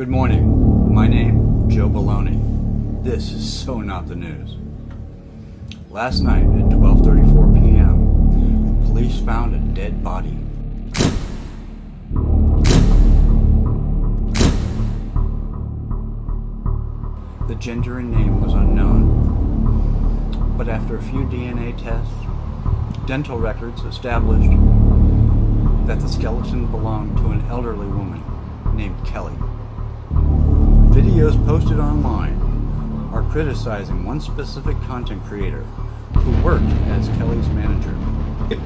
Good morning. My name, Joe Baloney. This is so not the news. Last night at 12:34 p.m., police found a dead body. The gender and name was unknown, but after a few DNA tests, dental records established that the skeleton belonged to an elderly woman named Kelly. Videos posted online are criticizing one specific content creator who worked as Kelly's manager.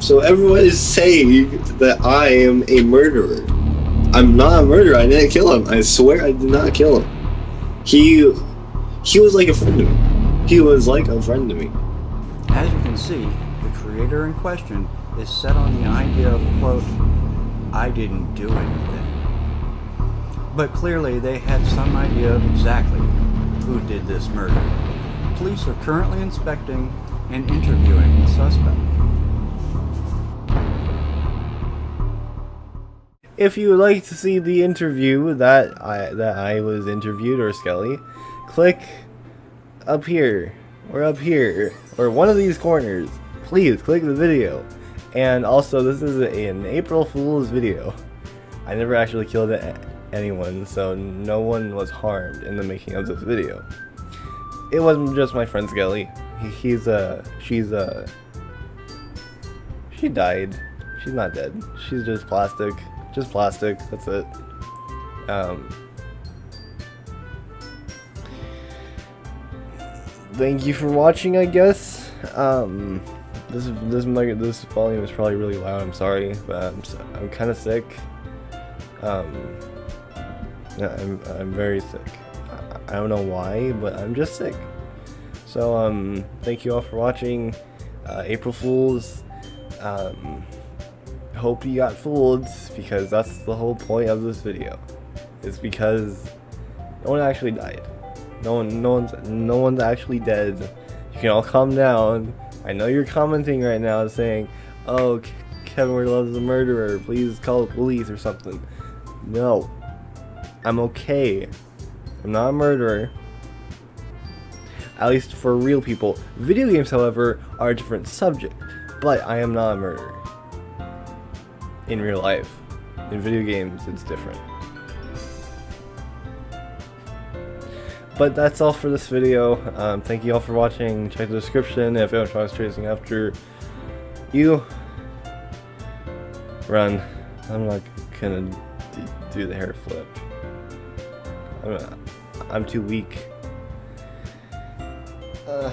So everyone is saying that I am a murderer. I'm not a murderer. I didn't kill him. I swear I did not kill him. He he was like a friend to me. He was like a friend to me. As you can see, the creator in question is set on the idea of, quote, I didn't do anything. But clearly they had some idea of exactly who did this murder. Police are currently inspecting and interviewing the suspect. If you would like to see the interview that I that I was interviewed or Skelly, click up here or up here or one of these corners. Please click the video. And also, this is an April Fool's video. I never actually killed anyone, so no one was harmed in the making of this video. It wasn't just my friend Skelly. He, he's uh, she's uh, she died. She's not dead. She's just plastic. Just plastic. That's it. Um. Thank you for watching, I guess. Um, this this this volume is probably really loud. I'm sorry, but I'm I'm kind of sick. Um, I'm, I'm very sick. I don't know why, but I'm just sick. So, um, thank you all for watching. Uh, April Fools. Um, hope you got fooled, because that's the whole point of this video. It's because no one actually died. No one, no one's, no one's actually dead. You can all calm down. I know you're commenting right now saying, "Oh, Kevin Loves a murderer. Please call the police or something." No, I'm okay. I'm not a murderer. At least for real people. Video games, however, are a different subject. But I am not a murderer. In real life. In video games, it's different. But that's all for this video. Um, thank you all for watching. Check the description if anyone tries chasing after you. Run. I'm not gonna do the hair flip. I'm, too weak. Uh.